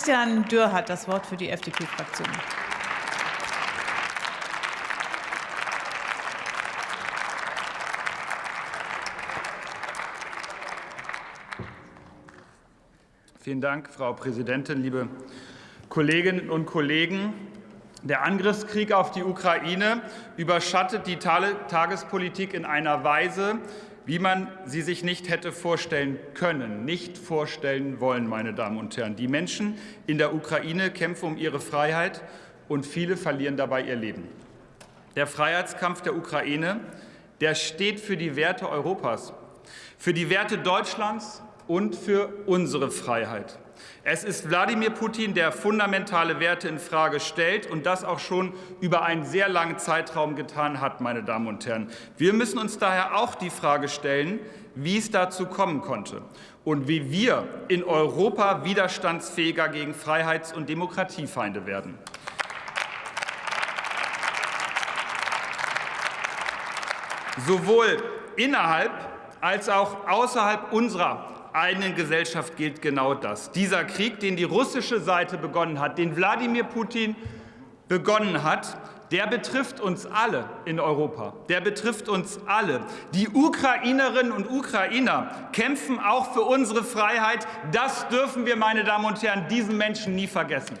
Christian Dürr hat das Wort für die FDP-Fraktion. Vielen Dank, Frau Präsidentin, liebe Kolleginnen und Kollegen. Der Angriffskrieg auf die Ukraine überschattet die Tagespolitik in einer Weise, wie man sie sich nicht hätte vorstellen können, nicht vorstellen wollen, meine Damen und Herren. Die Menschen in der Ukraine kämpfen um ihre Freiheit, und viele verlieren dabei ihr Leben. Der Freiheitskampf der Ukraine, der steht für die Werte Europas, für die Werte Deutschlands und für unsere Freiheit. Es ist Wladimir Putin, der fundamentale Werte in Frage stellt und das auch schon über einen sehr langen Zeitraum getan hat, meine Damen und Herren. Wir müssen uns daher auch die Frage stellen, wie es dazu kommen konnte und wie wir in Europa widerstandsfähiger gegen Freiheits- und Demokratiefeinde werden. Sowohl innerhalb als auch außerhalb unserer eigenen Gesellschaft gilt genau das. Dieser Krieg, den die russische Seite begonnen hat, den Wladimir Putin begonnen hat, der betrifft uns alle in Europa. Der betrifft uns alle. Die Ukrainerinnen und Ukrainer kämpfen auch für unsere Freiheit. Das dürfen wir, meine Damen und Herren, diesen Menschen nie vergessen.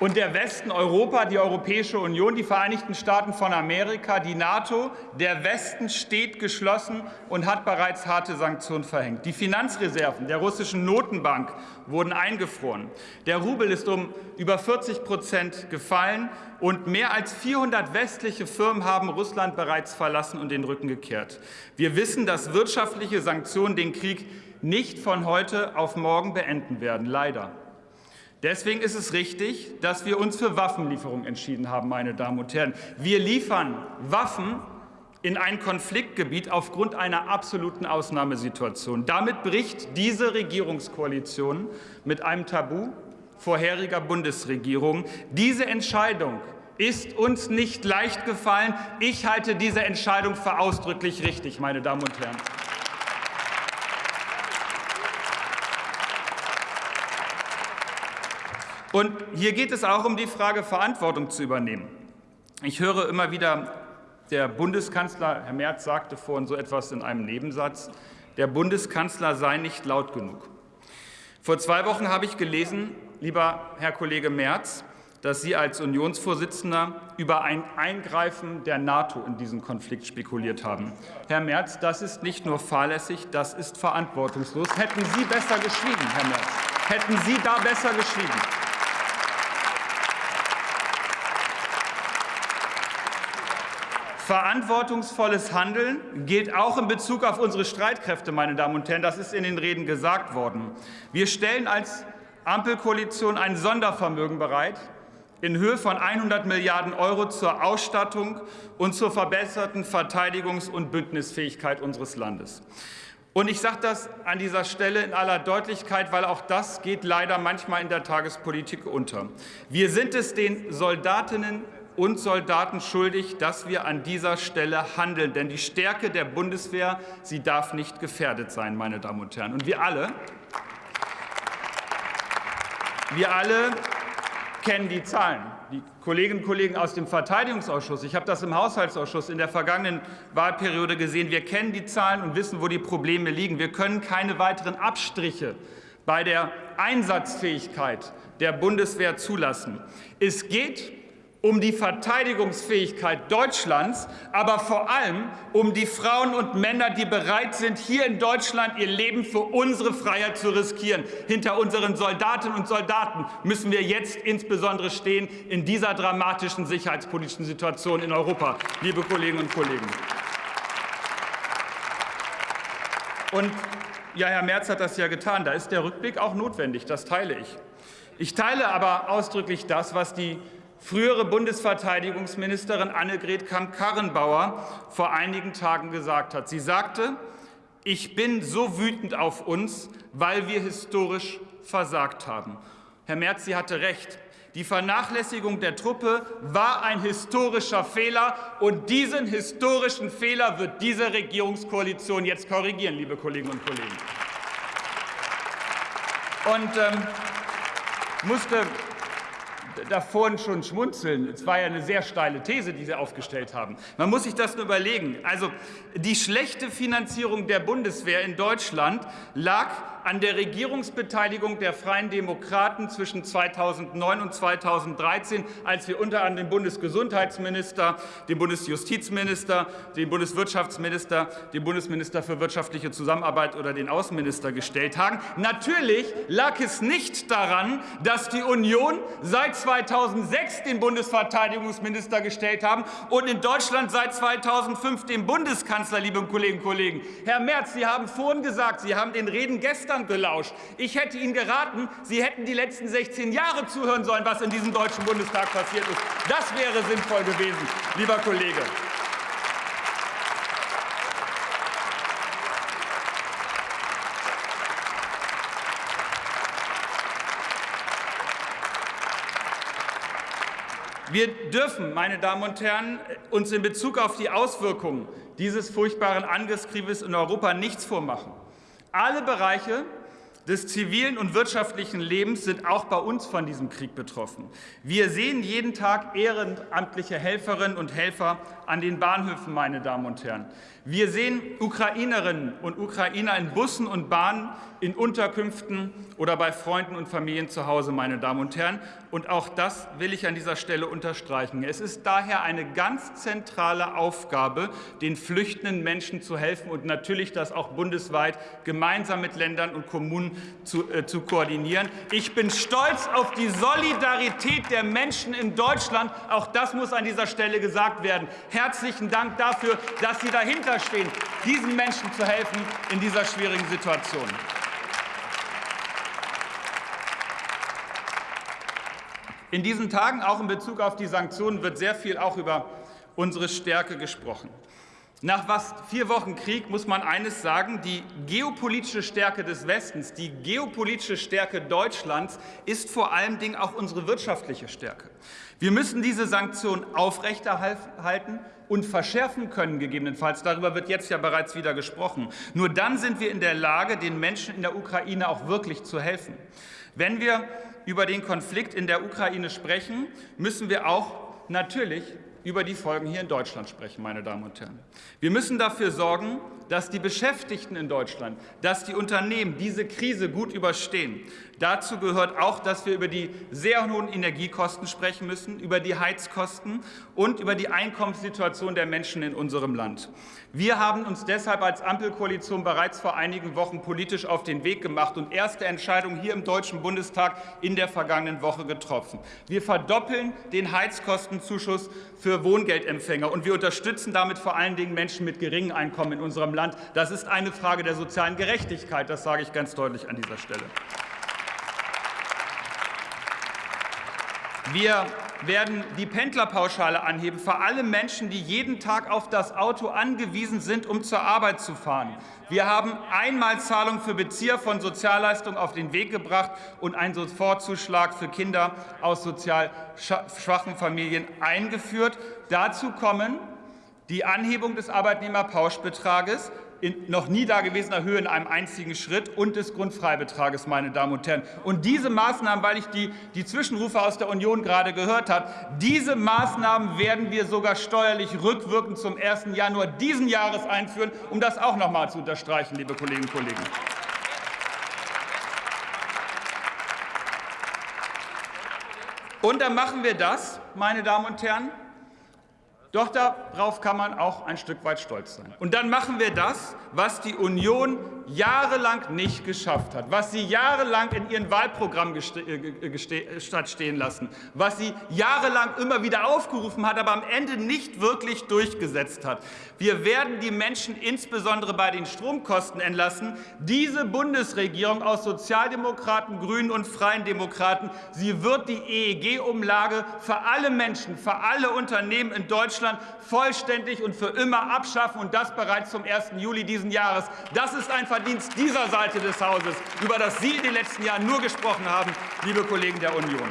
Und der Westen, Europa, die Europäische Union, die Vereinigten Staaten von Amerika, die NATO, der Westen steht geschlossen und hat bereits harte Sanktionen verhängt. Die Finanzreserven der russischen Notenbank wurden eingefroren. Der Rubel ist um über 40 Prozent gefallen und mehr als 400 westliche Firmen haben Russland bereits verlassen und den Rücken gekehrt. Wir wissen, dass wirtschaftliche Sanktionen den Krieg nicht von heute auf morgen beenden werden, leider. Deswegen ist es richtig, dass wir uns für Waffenlieferungen entschieden haben, meine Damen und Herren. Wir liefern Waffen in ein Konfliktgebiet aufgrund einer absoluten Ausnahmesituation. Damit bricht diese Regierungskoalition mit einem Tabu vorheriger Bundesregierung. Diese Entscheidung ist uns nicht leicht gefallen. Ich halte diese Entscheidung für ausdrücklich richtig, meine Damen und Herren. Und hier geht es auch um die Frage, Verantwortung zu übernehmen. Ich höre immer wieder, der Bundeskanzler, Herr Merz sagte vorhin so etwas in einem Nebensatz, der Bundeskanzler sei nicht laut genug. Vor zwei Wochen habe ich gelesen, lieber Herr Kollege Merz, dass Sie als Unionsvorsitzender über ein Eingreifen der NATO in diesen Konflikt spekuliert haben. Herr Merz, das ist nicht nur fahrlässig, das ist verantwortungslos. Hätten Sie besser geschwiegen, Herr Merz. Hätten Sie da besser geschwiegen. Verantwortungsvolles Handeln gilt auch in Bezug auf unsere Streitkräfte, meine Damen und Herren. Das ist in den Reden gesagt worden. Wir stellen als Ampelkoalition ein Sondervermögen bereit in Höhe von 100 Milliarden Euro zur Ausstattung und zur verbesserten Verteidigungs- und Bündnisfähigkeit unseres Landes. Und ich sage das an dieser Stelle in aller Deutlichkeit, weil auch das geht leider manchmal in der Tagespolitik unter. Wir sind es den Soldatinnen und Soldaten schuldig, dass wir an dieser Stelle handeln. Denn die Stärke der Bundeswehr, sie darf nicht gefährdet sein, meine Damen und Herren. Und wir alle, wir alle kennen die Zahlen. Die Kolleginnen und Kollegen aus dem Verteidigungsausschuss, ich habe das im Haushaltsausschuss in der vergangenen Wahlperiode gesehen, wir kennen die Zahlen und wissen, wo die Probleme liegen. Wir können keine weiteren Abstriche bei der Einsatzfähigkeit der Bundeswehr zulassen. Es geht um die Verteidigungsfähigkeit Deutschlands, aber vor allem um die Frauen und Männer, die bereit sind, hier in Deutschland ihr Leben für unsere Freiheit zu riskieren. Hinter unseren Soldatinnen und Soldaten müssen wir jetzt insbesondere stehen in dieser dramatischen sicherheitspolitischen Situation in Europa, liebe Kolleginnen und Kollegen. Und ja, Herr Merz hat das ja getan. Da ist der Rückblick auch notwendig. Das teile ich. Ich teile aber ausdrücklich das, was die frühere Bundesverteidigungsministerin Annegret Kramp-Karrenbauer vor einigen Tagen gesagt hat. Sie sagte, ich bin so wütend auf uns, weil wir historisch versagt haben. Herr Merz, sie hatte recht. Die Vernachlässigung der Truppe war ein historischer Fehler, und diesen historischen Fehler wird diese Regierungskoalition jetzt korrigieren, liebe Kolleginnen und Kollegen. Und ähm, musste da schon schmunzeln. Es war ja eine sehr steile These, die Sie aufgestellt haben. Man muss sich das nur überlegen. Also die schlechte Finanzierung der Bundeswehr in Deutschland lag an der Regierungsbeteiligung der Freien Demokraten zwischen 2009 und 2013, als wir unter anderem den Bundesgesundheitsminister, den Bundesjustizminister, den Bundeswirtschaftsminister, den Bundesminister für wirtschaftliche Zusammenarbeit oder den Außenminister gestellt haben. Natürlich lag es nicht daran, dass die Union seit 2006 den Bundesverteidigungsminister gestellt haben und in Deutschland seit 2005 den Bundeskanzler, liebe Kolleginnen und Kollegen. Herr Merz, Sie haben vorhin gesagt, Sie haben den Reden gestern gestern gelauscht. Ich hätte Ihnen geraten, Sie hätten die letzten 16 Jahre zuhören sollen, was in diesem Deutschen Bundestag passiert ist. Das wäre sinnvoll gewesen, lieber Kollege. Wir dürfen, meine Damen und Herren, uns in Bezug auf die Auswirkungen dieses furchtbaren Angriffskrieges in Europa nichts vormachen. Alle Bereiche des zivilen und wirtschaftlichen Lebens sind auch bei uns von diesem Krieg betroffen. Wir sehen jeden Tag ehrenamtliche Helferinnen und Helfer an den Bahnhöfen, meine Damen und Herren. Wir sehen Ukrainerinnen und Ukrainer in Bussen und Bahnen, in Unterkünften oder bei Freunden und Familien zu Hause, meine Damen und Herren. Und auch das will ich an dieser Stelle unterstreichen. Es ist daher eine ganz zentrale Aufgabe, den flüchtenden Menschen zu helfen und natürlich das auch bundesweit gemeinsam mit Ländern und Kommunen zu, äh, zu koordinieren. Ich bin stolz auf die Solidarität der Menschen in Deutschland. Auch das muss an dieser Stelle gesagt werden. Herzlichen Dank dafür, dass Sie dahinter dahinterstehen, diesen Menschen zu helfen in dieser schwierigen Situation. In diesen Tagen, auch in Bezug auf die Sanktionen, wird sehr viel auch über unsere Stärke gesprochen. Nach fast vier Wochen Krieg muss man eines sagen, die geopolitische Stärke des Westens, die geopolitische Stärke Deutschlands ist vor allen Dingen auch unsere wirtschaftliche Stärke. Wir müssen diese Sanktionen aufrechterhalten und verschärfen können, gegebenenfalls. Darüber wird jetzt ja bereits wieder gesprochen. Nur dann sind wir in der Lage, den Menschen in der Ukraine auch wirklich zu helfen. Wenn wir über den Konflikt in der Ukraine sprechen, müssen wir auch natürlich über die Folgen hier in Deutschland sprechen, meine Damen und Herren. Wir müssen dafür sorgen, dass die Beschäftigten in Deutschland, dass die Unternehmen diese Krise gut überstehen. Dazu gehört auch, dass wir über die sehr hohen Energiekosten sprechen müssen, über die Heizkosten und über die Einkommenssituation der Menschen in unserem Land. Wir haben uns deshalb als Ampelkoalition bereits vor einigen Wochen politisch auf den Weg gemacht und erste Entscheidungen hier im Deutschen Bundestag in der vergangenen Woche getroffen. Wir verdoppeln den Heizkostenzuschuss für Wohngeldempfänger, und wir unterstützen damit vor allen Dingen Menschen mit geringem Einkommen in unserem Land. Land. Das ist eine Frage der sozialen Gerechtigkeit. Das sage ich ganz deutlich an dieser Stelle. Wir werden die Pendlerpauschale anheben für alle Menschen, die jeden Tag auf das Auto angewiesen sind, um zur Arbeit zu fahren. Wir haben Einmalzahlung für Bezieher von Sozialleistungen auf den Weg gebracht und einen Sofortzuschlag für Kinder aus sozial schwachen Familien eingeführt. Dazu kommen die Anhebung des Arbeitnehmerpauschbetrages in noch nie dagewesener Höhe in einem einzigen Schritt und des Grundfreibetrages, meine Damen und Herren. Und diese Maßnahmen, weil ich die, die Zwischenrufe aus der Union gerade gehört habe, diese Maßnahmen werden wir sogar steuerlich rückwirkend zum 1. Januar diesen Jahres einführen, um das auch noch einmal zu unterstreichen, liebe Kolleginnen und Kollegen. Und dann machen wir das, meine Damen und Herren, doch darauf kann man auch ein Stück weit stolz sein. Und dann machen wir das, was die Union jahrelang nicht geschafft hat, was sie jahrelang in ihren Wahlprogramm äh, stehen lassen, was sie jahrelang immer wieder aufgerufen hat, aber am Ende nicht wirklich durchgesetzt hat. Wir werden die Menschen insbesondere bei den Stromkosten entlassen. Diese Bundesregierung aus Sozialdemokraten, Grünen und Freien Demokraten, sie wird die EEG-Umlage für alle Menschen, für alle Unternehmen in Deutschland vollständig und für immer abschaffen, und das bereits zum 1. Juli dieses Jahres. Das ist ein Verdienst dieser Seite des Hauses, über das Sie in den letzten Jahren nur gesprochen haben, liebe Kollegen der Union.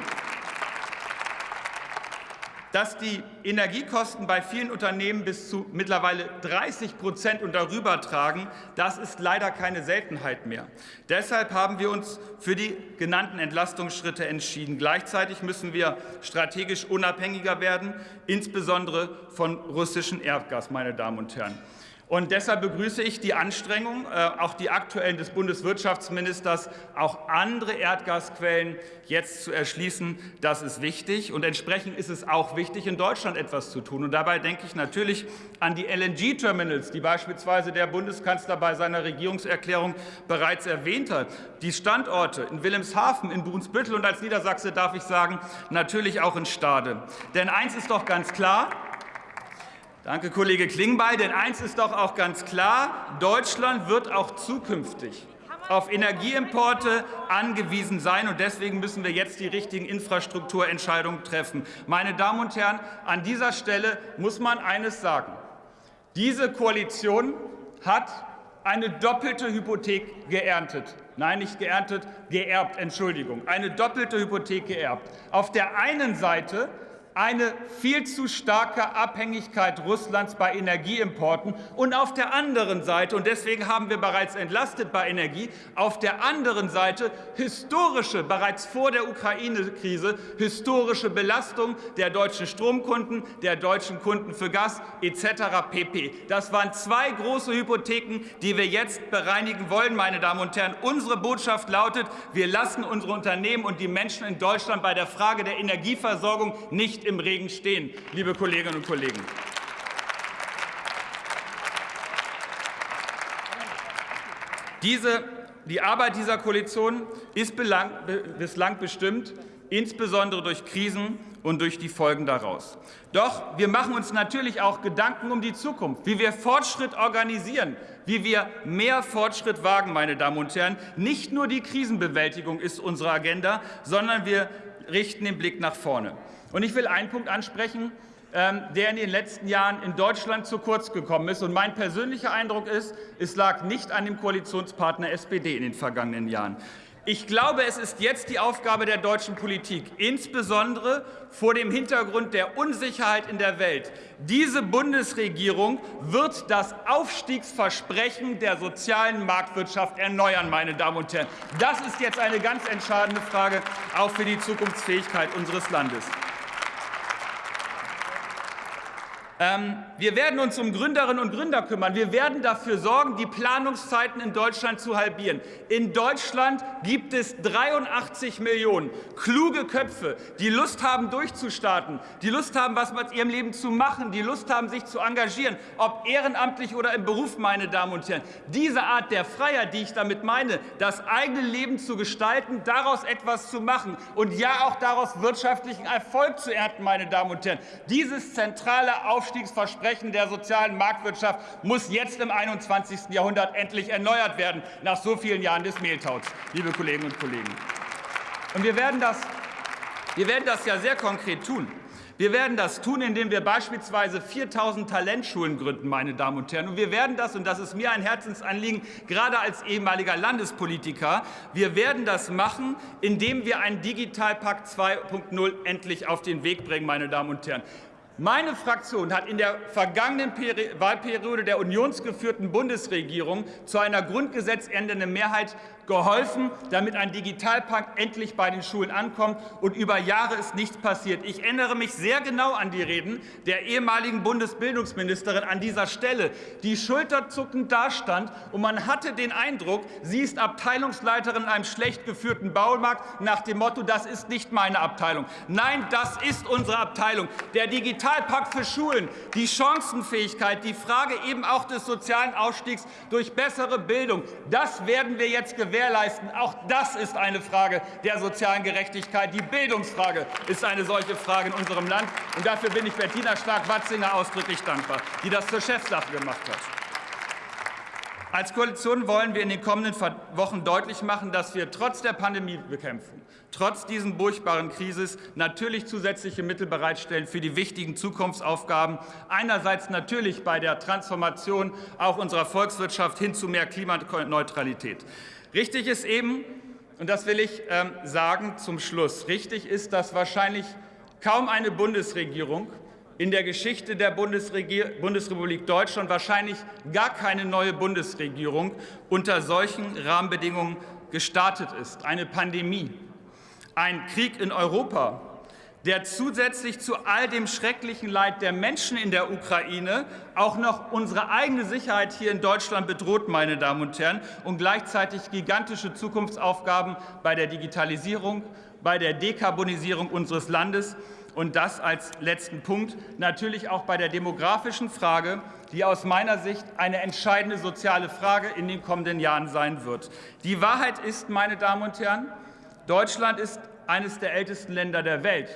dass die Energiekosten bei vielen Unternehmen bis zu mittlerweile 30 Prozent und darüber tragen, das ist leider keine Seltenheit mehr. Deshalb haben wir uns für die genannten Entlastungsschritte entschieden. Gleichzeitig müssen wir strategisch unabhängiger werden, insbesondere von russischem Erdgas, meine Damen und Herren. Und deshalb begrüße ich die Anstrengung, äh, auch die aktuellen des Bundeswirtschaftsministers, auch andere Erdgasquellen jetzt zu erschließen. Das ist wichtig. Und entsprechend ist es auch wichtig, in Deutschland etwas zu tun. Und dabei denke ich natürlich an die LNG-Terminals, die beispielsweise der Bundeskanzler bei seiner Regierungserklärung bereits erwähnt hat. Die Standorte in Wilhelmshaven, in Brunsbüttel und als Niedersachse darf ich sagen, natürlich auch in Stade. Denn eins ist doch ganz klar, Danke, Kollege Klingbeil. Denn eins ist doch auch ganz klar, Deutschland wird auch zukünftig auf Energieimporte angewiesen sein. Und deswegen müssen wir jetzt die richtigen Infrastrukturentscheidungen treffen. Meine Damen und Herren, an dieser Stelle muss man eines sagen. Diese Koalition hat eine doppelte Hypothek geerntet. Nein, nicht geerntet, geerbt, Entschuldigung. Eine doppelte Hypothek geerbt. Auf der einen Seite eine viel zu starke Abhängigkeit Russlands bei Energieimporten und auf der anderen Seite, und deswegen haben wir bereits entlastet bei Energie, auf der anderen Seite historische, bereits vor der Ukraine-Krise, historische Belastung der deutschen Stromkunden, der deutschen Kunden für Gas etc. pp. Das waren zwei große Hypotheken, die wir jetzt bereinigen wollen, meine Damen und Herren. Unsere Botschaft lautet, wir lassen unsere Unternehmen und die Menschen in Deutschland bei der Frage der Energieversorgung nicht im Regen stehen, liebe Kolleginnen und Kollegen. Diese, die Arbeit dieser Koalition ist bislang bestimmt, insbesondere durch Krisen und durch die Folgen daraus. Doch wir machen uns natürlich auch Gedanken um die Zukunft, wie wir Fortschritt organisieren, wie wir mehr Fortschritt wagen, meine Damen und Herren. Nicht nur die Krisenbewältigung ist unsere Agenda, sondern wir richten den Blick nach vorne. Und ich will einen Punkt ansprechen, ähm, der in den letzten Jahren in Deutschland zu kurz gekommen ist. Und mein persönlicher Eindruck ist, es lag nicht an dem Koalitionspartner SPD in den vergangenen Jahren. Ich glaube, es ist jetzt die Aufgabe der deutschen Politik, insbesondere vor dem Hintergrund der Unsicherheit in der Welt. Diese Bundesregierung wird das Aufstiegsversprechen der sozialen Marktwirtschaft erneuern, meine Damen und Herren. Das ist jetzt eine ganz entscheidende Frage, auch für die Zukunftsfähigkeit unseres Landes. Ähm, wir werden uns um Gründerinnen und Gründer kümmern. Wir werden dafür sorgen, die Planungszeiten in Deutschland zu halbieren. In Deutschland gibt es 83 Millionen kluge Köpfe, die Lust haben, durchzustarten, die Lust haben, was mit ihrem Leben zu machen, die Lust haben, sich zu engagieren, ob ehrenamtlich oder im Beruf, meine Damen und Herren. Diese Art der Freiheit, die ich damit meine, das eigene Leben zu gestalten, daraus etwas zu machen und ja auch daraus wirtschaftlichen Erfolg zu ernten, meine Damen und Herren. Dieses zentrale Aufstehen Aufstiegsversprechen der sozialen Marktwirtschaft muss jetzt im 21. Jahrhundert endlich erneuert werden, nach so vielen Jahren des Mehltaus, liebe Kolleginnen und Kollegen. Und wir werden das, wir werden das ja sehr konkret tun. Wir werden das tun, indem wir beispielsweise 4.000 Talentschulen gründen, meine Damen und Herren. Und wir werden das, und das ist mir ein Herzensanliegen, gerade als ehemaliger Landespolitiker, wir werden das machen, indem wir einen Digitalpakt 2.0 endlich auf den Weg bringen, meine Damen und Herren. Meine Fraktion hat in der vergangenen Wahlperiode der unionsgeführten Bundesregierung zu einer grundgesetzändernden Mehrheit geholfen, damit ein Digitalpakt endlich bei den Schulen ankommt. Und über Jahre ist nichts passiert. Ich erinnere mich sehr genau an die Reden der ehemaligen Bundesbildungsministerin an dieser Stelle, die schulterzuckend dastand. Und man hatte den Eindruck, sie ist Abteilungsleiterin in einem schlecht geführten Baumarkt nach dem Motto, das ist nicht meine Abteilung. Nein, das ist unsere Abteilung. Der Digitalpakt für Schulen, die Chancenfähigkeit, die Frage eben auch des sozialen Aufstiegs durch bessere Bildung, das werden wir jetzt gewährleisten gewährleisten. Auch das ist eine Frage der sozialen Gerechtigkeit. Die Bildungsfrage ist eine solche Frage in unserem Land. Und dafür bin ich Bettina Stark-Watzinger ausdrücklich dankbar, die das zur Chefsache gemacht hat. Als Koalition wollen wir in den kommenden Wochen deutlich machen, dass wir trotz der Pandemiebekämpfung, trotz diesen furchtbaren Krises natürlich zusätzliche Mittel bereitstellen für die wichtigen Zukunftsaufgaben. Einerseits natürlich bei der Transformation auch unserer Volkswirtschaft hin zu mehr Klimaneutralität. Richtig ist eben, und das will ich ähm, sagen zum Schluss, richtig ist, dass wahrscheinlich Kaum eine Bundesregierung in der Geschichte der Bundesrepublik Deutschland, wahrscheinlich gar keine neue Bundesregierung, unter solchen Rahmenbedingungen gestartet ist. Eine Pandemie, ein Krieg in Europa, der zusätzlich zu all dem schrecklichen Leid der Menschen in der Ukraine auch noch unsere eigene Sicherheit hier in Deutschland bedroht, meine Damen und Herren, und gleichzeitig gigantische Zukunftsaufgaben bei der Digitalisierung, bei der Dekarbonisierung unseres Landes und das als letzten Punkt natürlich auch bei der demografischen Frage, die aus meiner Sicht eine entscheidende soziale Frage in den kommenden Jahren sein wird. Die Wahrheit ist, meine Damen und Herren, Deutschland ist eines der ältesten Länder der Welt.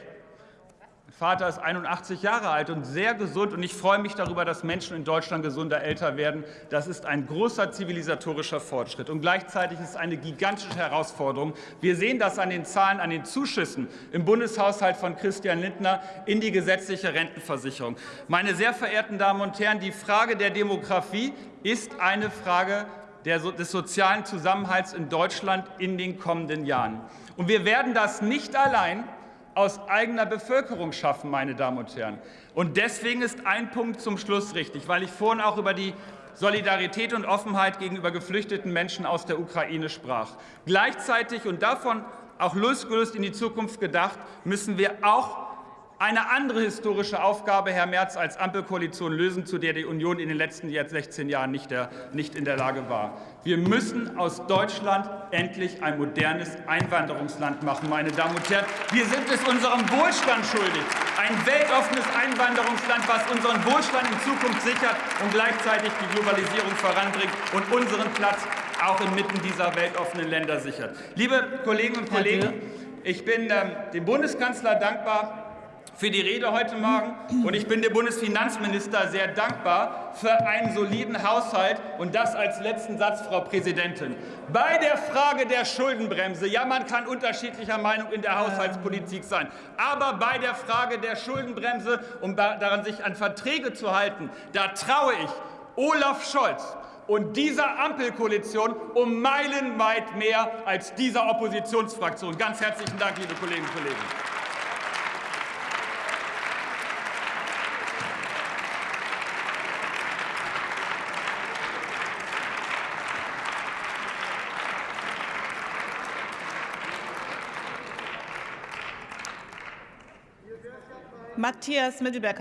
Vater ist 81 Jahre alt und sehr gesund. Und ich freue mich darüber, dass Menschen in Deutschland gesunder älter werden. Das ist ein großer zivilisatorischer Fortschritt. Und gleichzeitig ist es eine gigantische Herausforderung. Wir sehen das an den Zahlen, an den Zuschüssen im Bundeshaushalt von Christian Lindner in die gesetzliche Rentenversicherung. Meine sehr verehrten Damen und Herren, die Frage der Demografie ist eine Frage des sozialen Zusammenhalts in Deutschland in den kommenden Jahren. Und wir werden das nicht allein aus eigener Bevölkerung schaffen, meine Damen und Herren. Und deswegen ist ein Punkt zum Schluss richtig, weil ich vorhin auch über die Solidarität und Offenheit gegenüber geflüchteten Menschen aus der Ukraine sprach. Gleichzeitig und davon auch losgelöst in die Zukunft gedacht, müssen wir auch eine andere historische Aufgabe, Herr Merz, als Ampelkoalition lösen, zu der die Union in den letzten 16 Jahren nicht, der, nicht in der Lage war. Wir müssen aus Deutschland endlich ein modernes Einwanderungsland machen, meine Damen und Herren. Wir sind es unserem Wohlstand schuldig, ein weltoffenes Einwanderungsland, was unseren Wohlstand in Zukunft sichert und gleichzeitig die Globalisierung voranbringt und unseren Platz auch inmitten dieser weltoffenen Länder sichert. Liebe Kolleginnen und Kollegen, ich bin ähm, dem Bundeskanzler dankbar, für die Rede heute Morgen. Und ich bin dem Bundesfinanzminister sehr dankbar für einen soliden Haushalt. Und das als letzten Satz, Frau Präsidentin. Bei der Frage der Schuldenbremse, ja, man kann unterschiedlicher Meinung in der Haushaltspolitik sein, aber bei der Frage der Schuldenbremse, um daran sich an Verträge zu halten, da traue ich Olaf Scholz und dieser Ampelkoalition um meilenweit mehr als dieser Oppositionsfraktion. Ganz herzlichen Dank, liebe Kolleginnen und Kollegen. Matthias Mittelberg